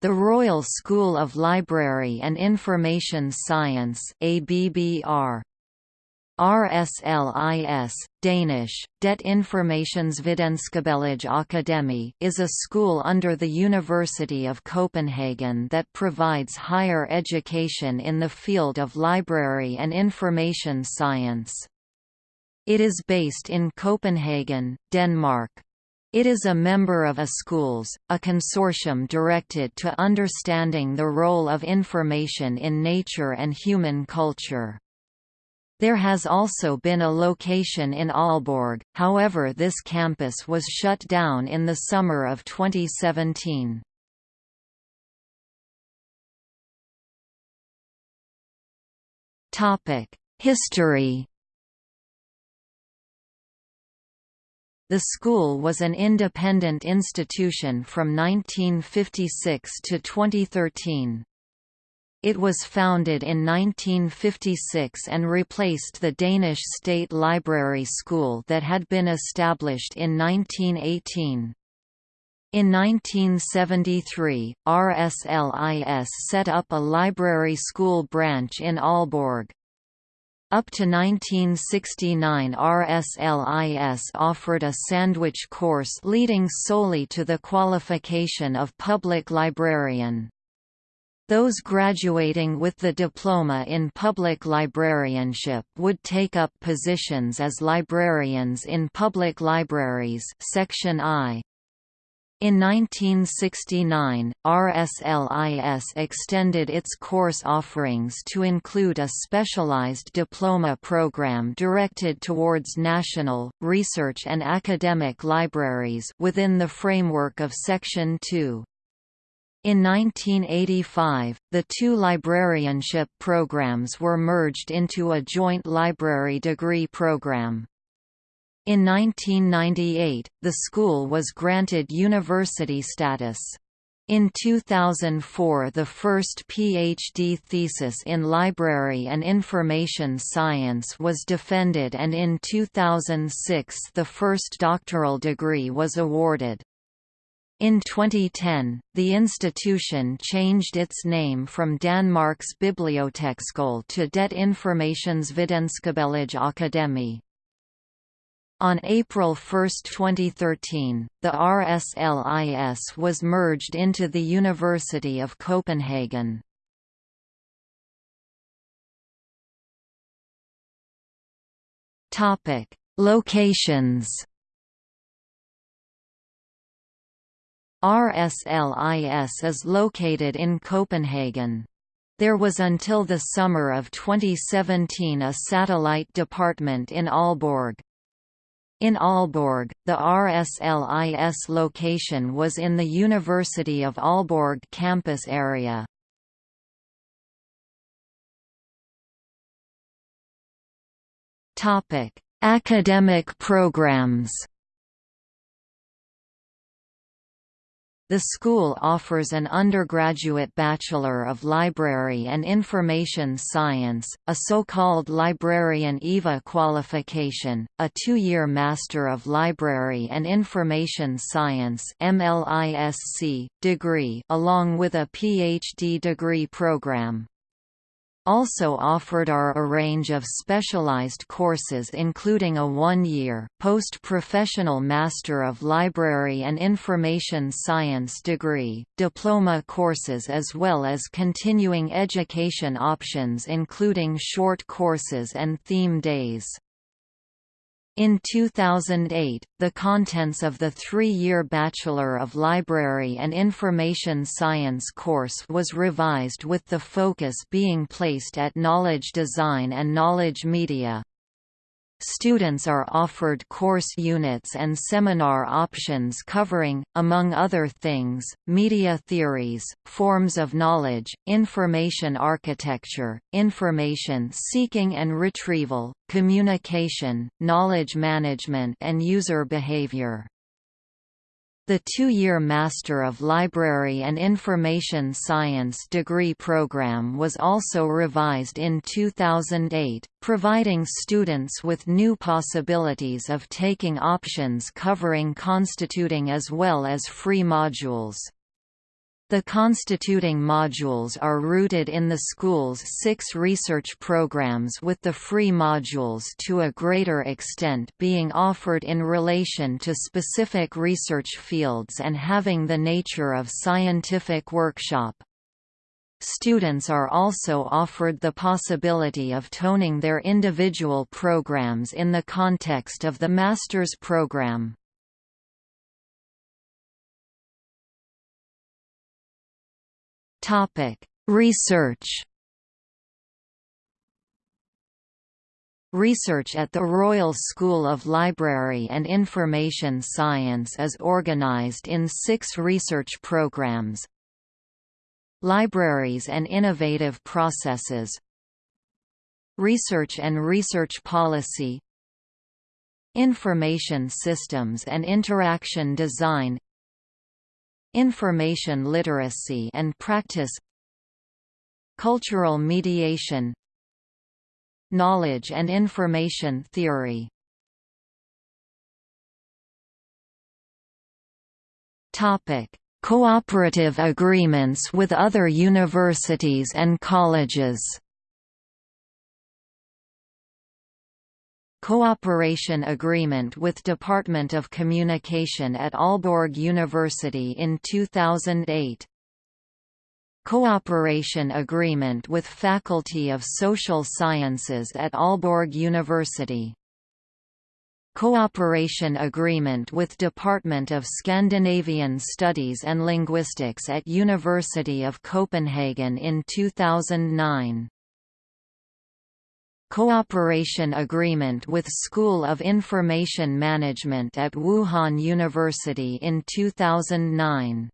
The Royal School of Library and Information Science ABBR RSLIS, Danish, Det Informationsvidenskabelige Akademi is a school under the University of Copenhagen that provides higher education in the field of library and information science. It is based in Copenhagen, Denmark. It is a member of iSchools, a consortium directed to understanding the role of information in nature and human culture. There has also been a location in Aalborg, however this campus was shut down in the summer of 2017. History The school was an independent institution from 1956 to 2013. It was founded in 1956 and replaced the Danish State Library School that had been established in 1918. In 1973, RSLIS set up a library school branch in Aalborg. Up to 1969 RSLIS offered a sandwich course leading solely to the qualification of public librarian. Those graduating with the diploma in public librarianship would take up positions as librarians in public libraries section I. In 1969, RSLIS extended its course offerings to include a specialized diploma program directed towards national, research and academic libraries within the framework of Section 2. In 1985, the two librarianship programs were merged into a joint library degree program. In 1998, the school was granted university status. In 2004 the first PhD thesis in Library and Information Science was defended and in 2006 the first doctoral degree was awarded. In 2010, the institution changed its name from Danmarks Biblioteksskole to Det Informationsvidenskabelige Akademi. On April 1, 2013, the RSLIS was merged into the University of Copenhagen. Topic: Locations RSLIS is located in Copenhagen. There was until the summer of 2017 a satellite department in Aalborg. In Aalborg, the RSLIS location was in the University of Aalborg campus area. Academic programs The school offers an undergraduate Bachelor of Library and Information Science, a so-called Librarian EVA qualification, a two-year Master of Library and Information Science degree along with a PhD degree program also offered are a range of specialized courses including a one-year, post-professional Master of Library and Information Science degree, diploma courses as well as continuing education options including short courses and theme days. In 2008, the contents of the three-year Bachelor of Library and Information Science course was revised with the focus being placed at knowledge design and knowledge media. Students are offered course units and seminar options covering, among other things, media theories, forms of knowledge, information architecture, information seeking and retrieval, communication, knowledge management and user behavior. The two-year Master of Library and Information Science degree program was also revised in 2008, providing students with new possibilities of taking options covering constituting as well as free modules. The constituting modules are rooted in the school's six research programs with the free modules to a greater extent being offered in relation to specific research fields and having the nature of scientific workshop. Students are also offered the possibility of toning their individual programs in the context of the master's program. Topic: Research. Research at the Royal School of Library and Information Science is organised in six research programmes. Libraries and Innovative Processes Research and Research Policy Information Systems and Interaction Design Information literacy and practice Cultural mediation Knowledge and information theory Topic: Cooperative agreements with other universities and colleges. Cooperation agreement with Department of Communication at Aalborg University in 2008 Cooperation agreement with Faculty of Social Sciences at Aalborg University. Cooperation agreement with Department of Scandinavian Studies and Linguistics at University of Copenhagen in 2009 Cooperation agreement with School of Information Management at Wuhan University in 2009